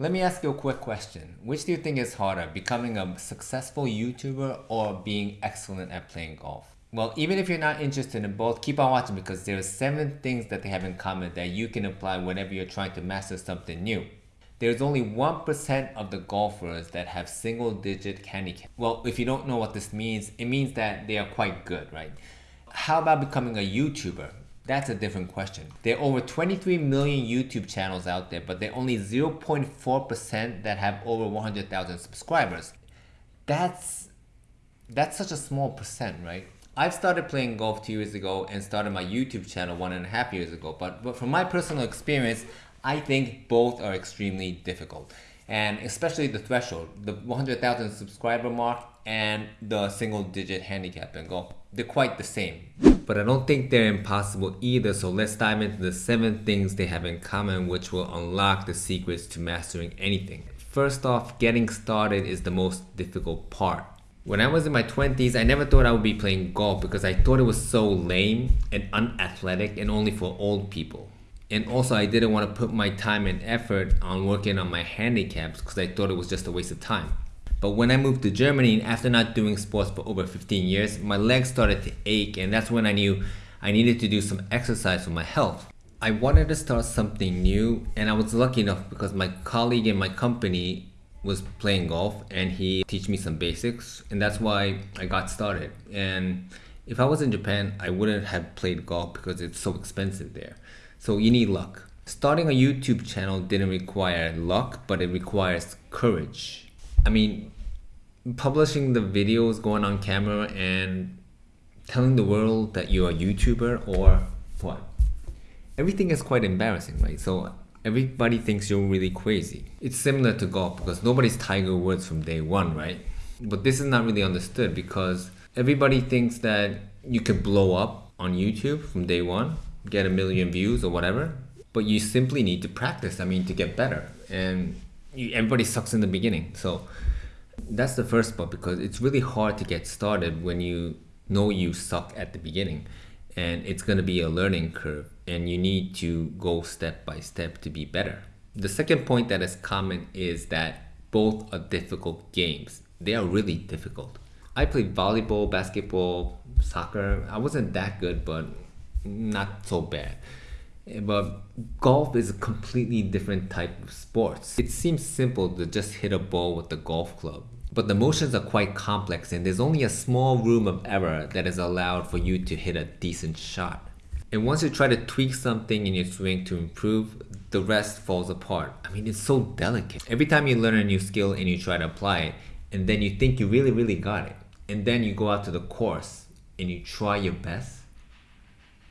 Let me ask you a quick question. Which do you think is harder, becoming a successful YouTuber or being excellent at playing golf? Well, even if you're not interested in both, keep on watching because there are seven things that they have in common that you can apply whenever you're trying to master something new. There's only 1% of the golfers that have single digit handicap. Well, if you don't know what this means, it means that they are quite good, right? How about becoming a YouTuber? That's a different question. There are over 23 million YouTube channels out there, but there are only 0.4% that have over 100,000 subscribers. That's that's such a small percent, right? I've started playing golf two years ago and started my YouTube channel one and a half years ago. But, but from my personal experience, I think both are extremely difficult. And especially the threshold, the 100,000 subscriber mark and the single digit handicap in golf. They're quite the same. But I don't think they're impossible either, so let's dive into the 7 things they have in common which will unlock the secrets to mastering anything. First off, getting started is the most difficult part. When I was in my 20s, I never thought I would be playing golf because I thought it was so lame and unathletic and only for old people. And also I didn't want to put my time and effort on working on my handicaps because I thought it was just a waste of time. But when I moved to Germany after not doing sports for over 15 years, my legs started to ache and that's when I knew I needed to do some exercise for my health. I wanted to start something new and I was lucky enough because my colleague in my company was playing golf and he teach me some basics and that's why I got started. And if I was in Japan, I wouldn't have played golf because it's so expensive there. So you need luck. Starting a YouTube channel didn't require luck, but it requires courage. I mean, publishing the videos, going on camera, and telling the world that you're a YouTuber or what? Everything is quite embarrassing, right? So everybody thinks you're really crazy. It's similar to golf because nobody's Tiger Woods from day one, right? But this is not really understood because everybody thinks that you could blow up on YouTube from day one, get a million views or whatever, but you simply need to practice, I mean, to get better. And everybody sucks in the beginning. So that's the first part because it's really hard to get started when you know you suck at the beginning and it's going to be a learning curve and you need to go step by step to be better. The second point that is common is that both are difficult games. They are really difficult. I played volleyball, basketball, soccer. I wasn't that good, but not so bad. But golf is a completely different type of sports. It seems simple to just hit a ball with the golf club. But the motions are quite complex and there's only a small room of error that is allowed for you to hit a decent shot. And once you try to tweak something in your swing to improve, the rest falls apart. I mean, it's so delicate. Every time you learn a new skill and you try to apply it, and then you think you really, really got it, and then you go out to the course and you try your best,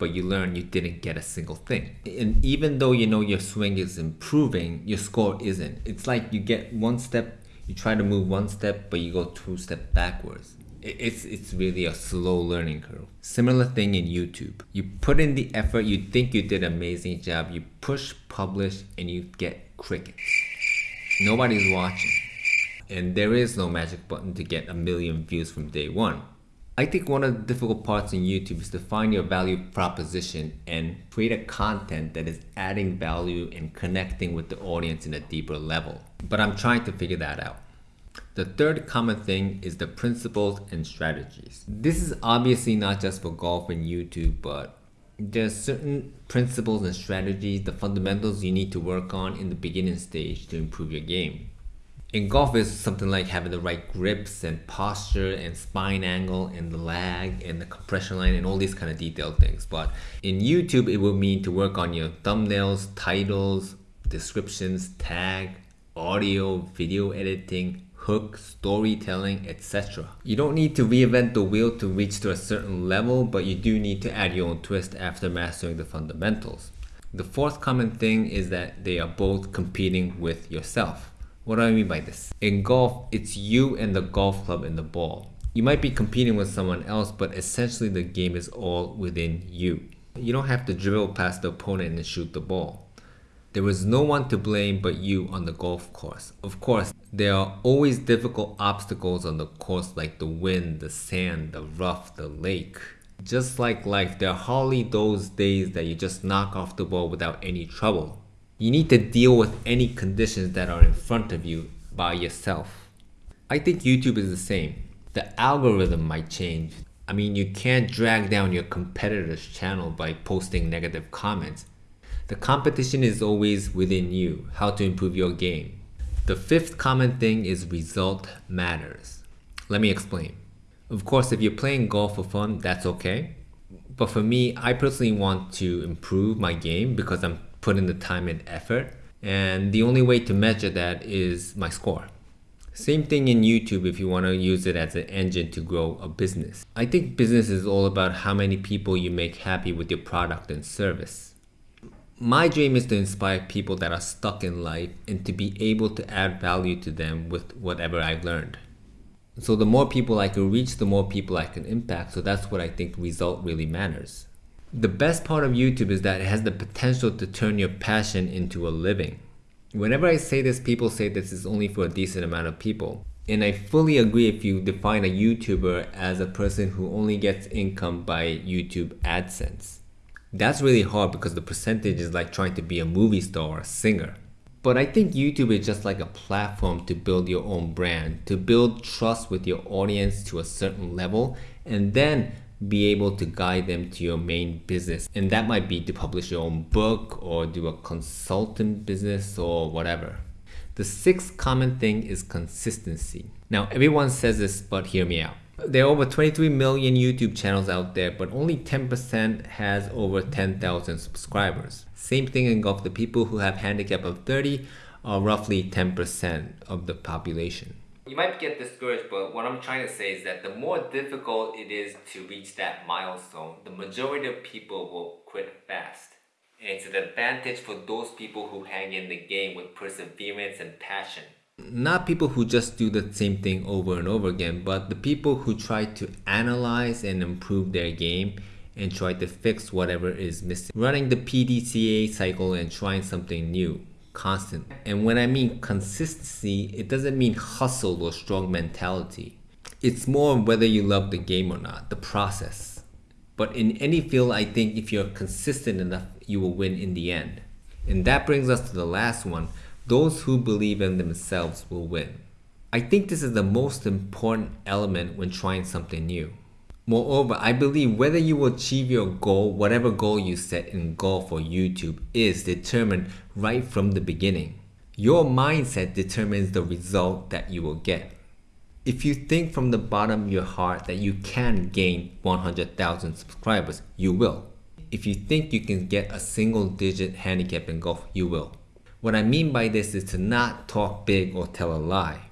but you learn you didn't get a single thing. And even though you know your swing is improving, your score isn't. It's like you get one step, you try to move one step, but you go two steps backwards. It's, it's really a slow learning curve. Similar thing in YouTube. You put in the effort, you think you did an amazing job, you push publish and you get crickets. Nobody's watching. And there is no magic button to get a million views from day one. I think one of the difficult parts in YouTube is to find your value proposition and create a content that is adding value and connecting with the audience in a deeper level. But I'm trying to figure that out. The third common thing is the principles and strategies. This is obviously not just for golf and YouTube, but there's certain principles and strategies, the fundamentals you need to work on in the beginning stage to improve your game. In golf, it's something like having the right grips and posture and spine angle and the lag and the compression line and all these kind of detailed things. But in YouTube, it will mean to work on your thumbnails, titles, descriptions, tag, audio, video editing, hook, storytelling, etc. You don't need to reinvent the wheel to reach to a certain level, but you do need to add your own twist after mastering the fundamentals. The fourth common thing is that they are both competing with yourself. What do I mean by this? In golf, it's you and the golf club and the ball. You might be competing with someone else, but essentially the game is all within you. You don't have to dribble past the opponent and shoot the ball. There is no one to blame but you on the golf course. Of course, there are always difficult obstacles on the course like the wind, the sand, the rough, the lake. Just like life, there are hardly those days that you just knock off the ball without any trouble. You need to deal with any conditions that are in front of you by yourself. I think YouTube is the same. The algorithm might change. I mean, you can't drag down your competitor's channel by posting negative comments. The competition is always within you, how to improve your game. The fifth common thing is result matters. Let me explain. Of course, if you're playing golf for fun, that's okay. But for me, I personally want to improve my game because I'm putting the time and effort. And the only way to measure that is my score. Same thing in YouTube if you want to use it as an engine to grow a business. I think business is all about how many people you make happy with your product and service. My dream is to inspire people that are stuck in life and to be able to add value to them with whatever I've learned. So the more people I can reach, the more people I can impact. So that's what I think result really matters. The best part of YouTube is that it has the potential to turn your passion into a living. Whenever I say this, people say this is only for a decent amount of people. And I fully agree if you define a YouTuber as a person who only gets income by YouTube AdSense. That's really hard because the percentage is like trying to be a movie star or a singer. But I think YouTube is just like a platform to build your own brand, to build trust with your audience to a certain level, and then be able to guide them to your main business. And that might be to publish your own book or do a consultant business or whatever. The sixth common thing is consistency. Now, everyone says this, but hear me out. There are over 23 million YouTube channels out there, but only 10% has over 10,000 subscribers. Same thing in golf. The people who have handicap of 30 are roughly 10% of the population. You might get discouraged, but what I'm trying to say is that the more difficult it is to reach that milestone, the majority of people will quit fast. And it's an advantage for those people who hang in the game with perseverance and passion. Not people who just do the same thing over and over again, but the people who try to analyze and improve their game and try to fix whatever is missing. Running the PDCA cycle and trying something new constant. And when I mean consistency, it doesn't mean hustle or strong mentality. It's more whether you love the game or not, the process. But in any field, I think if you're consistent enough, you will win in the end. And that brings us to the last one. Those who believe in themselves will win. I think this is the most important element when trying something new. Moreover, I believe whether you will achieve your goal, whatever goal you set in golf or YouTube, is determined right from the beginning. Your mindset determines the result that you will get. If you think from the bottom of your heart that you can gain 100,000 subscribers, you will. If you think you can get a single digit handicap in golf, you will. What I mean by this is to not talk big or tell a lie.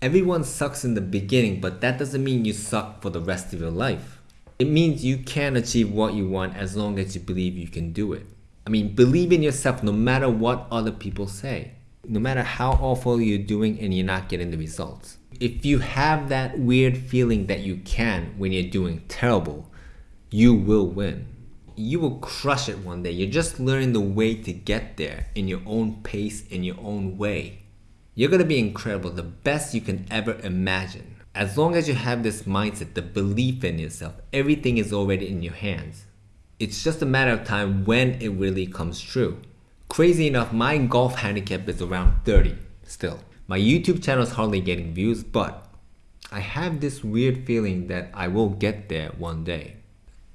Everyone sucks in the beginning, but that doesn't mean you suck for the rest of your life. It means you can achieve what you want as long as you believe you can do it. I mean, believe in yourself no matter what other people say. No matter how awful you're doing and you're not getting the results. If you have that weird feeling that you can when you're doing terrible, you will win. You will crush it one day. You're just learning the way to get there in your own pace, in your own way. You're gonna be incredible, the best you can ever imagine. As long as you have this mindset, the belief in yourself, everything is already in your hands. It's just a matter of time when it really comes true. Crazy enough, my golf handicap is around 30 still. My YouTube channel is hardly getting views, but I have this weird feeling that I will get there one day.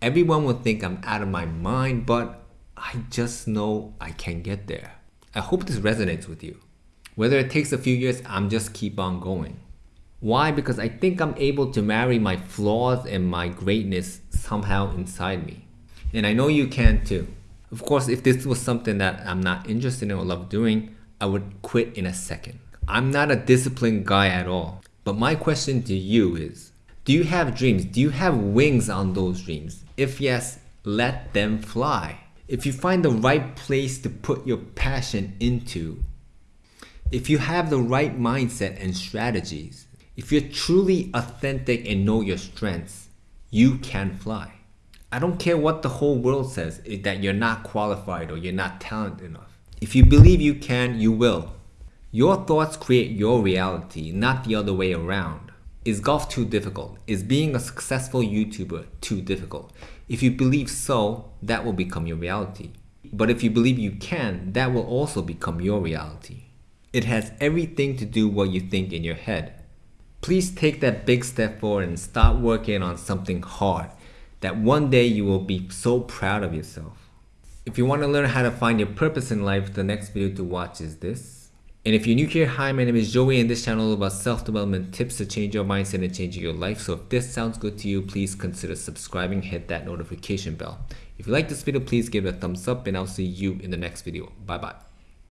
Everyone will think I'm out of my mind, but I just know I can get there. I hope this resonates with you. Whether it takes a few years, I'm just keep on going. Why? Because I think I'm able to marry my flaws and my greatness somehow inside me. And I know you can too. Of course, if this was something that I'm not interested in or love doing, I would quit in a second. I'm not a disciplined guy at all. But my question to you is, do you have dreams? Do you have wings on those dreams? If yes, let them fly. If you find the right place to put your passion into, if you have the right mindset and strategies, if you're truly authentic and know your strengths, you can fly. I don't care what the whole world says eh, that you're not qualified or you're not talented enough. If you believe you can, you will. Your thoughts create your reality, not the other way around. Is golf too difficult? Is being a successful YouTuber too difficult? If you believe so, that will become your reality. but if you believe you can, that will also become your reality. It has everything to do what you think in your head. Please take that big step forward and start working on something hard that one day you will be so proud of yourself. If you want to learn how to find your purpose in life, the next video to watch is this. And if you're new here, hi, my name is Joey and this channel is about self-development tips to change your mindset and change your life. So if this sounds good to you, please consider subscribing, hit that notification bell. If you like this video, please give it a thumbs up and I'll see you in the next video. Bye bye.